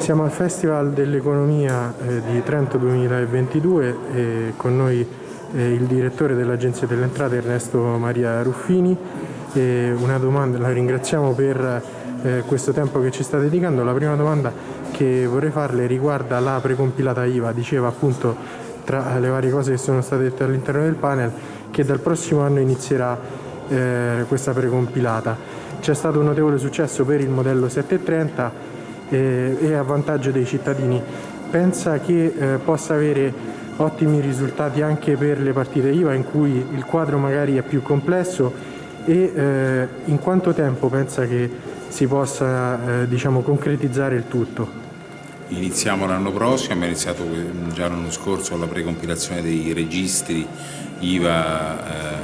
Siamo al Festival dell'Economia eh, di Trento 2022 e con noi eh, il direttore dell'Agenzia delle Entrate Ernesto Maria Ruffini. Una domanda, la ringraziamo per eh, questo tempo che ci sta dedicando. La prima domanda che vorrei farle riguarda la precompilata IVA. Diceva appunto tra le varie cose che sono state dette all'interno del panel che dal prossimo anno inizierà questa precompilata. C'è stato un notevole successo per il modello 730 eh, e a vantaggio dei cittadini. Pensa che eh, possa avere ottimi risultati anche per le partite IVA in cui il quadro magari è più complesso e eh, in quanto tempo pensa che si possa eh, diciamo, concretizzare il tutto? Iniziamo l'anno prossimo, abbiamo iniziato già l'anno scorso la precompilazione dei registri IVA eh,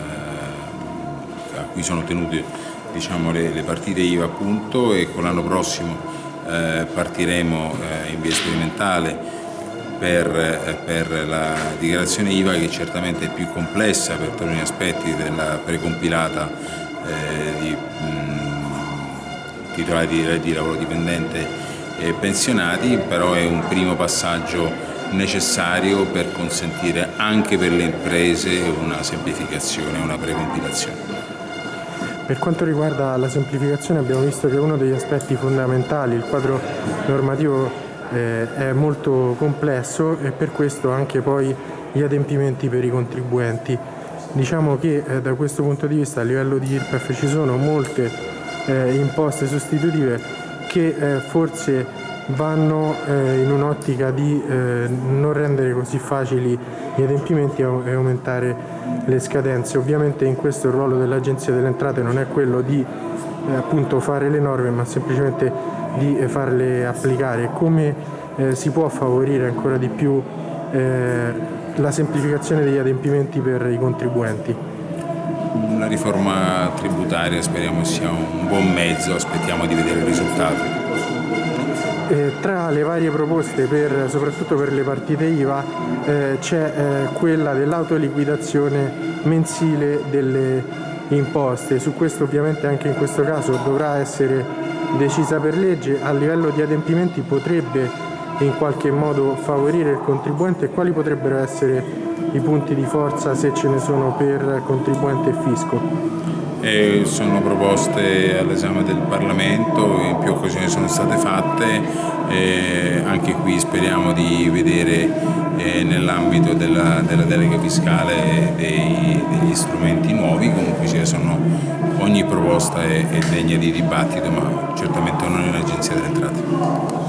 a cui sono tenute diciamo, le, le partite IVA appunto e con l'anno prossimo eh, partiremo eh, in via sperimentale per, eh, per, la dichiarazione IVA che certamente è più complessa per taluni aspetti della precompilata eh, di mh, titolari di reddito lavoro dipendente e pensionati, però è un primo passaggio necessario per consentire anche per le imprese una semplificazione, una precompilazione. Per quanto riguarda la semplificazione abbiamo visto che uno degli aspetti fondamentali, il quadro normativo eh, è molto complesso e per questo anche poi gli adempimenti per i contribuenti. Diciamo che eh, da questo punto di vista a livello di IRPEF ci sono molte eh, imposte sostitutive che eh, forse vanno eh, in un'ottica di eh, non rendere così facili gli adempimenti e aumentare le scadenze. Ovviamente in questo il ruolo dell'Agenzia delle Entrate non è quello di eh, appunto fare le norme ma semplicemente di eh, farle applicare. Come eh, si può favorire ancora di più eh, la semplificazione degli adempimenti per i contribuenti? Una riforma tributaria speriamo sia un buon mezzo, aspettiamo di vedere il risultato. Eh, tra le varie proposte, per, soprattutto per le partite IVA, eh, c'è eh, quella dell'autoliquidazione mensile delle imposte. Su questo ovviamente anche in questo caso dovrà essere decisa per legge. A livello di adempimenti potrebbe in qualche modo favorire il contribuente e quali potrebbero essere i punti di forza se ce ne sono per contribuente e fisco? e sono proposte all'esame del Parlamento, in più occasioni sono state fatte, e anche qui speriamo di vedere eh, nell'ambito della, della, delega fiscale dei, degli strumenti nuovi, comunque sono, ogni proposta è, è degna di dibattito ma certamente non in Agenzia delle Entrate.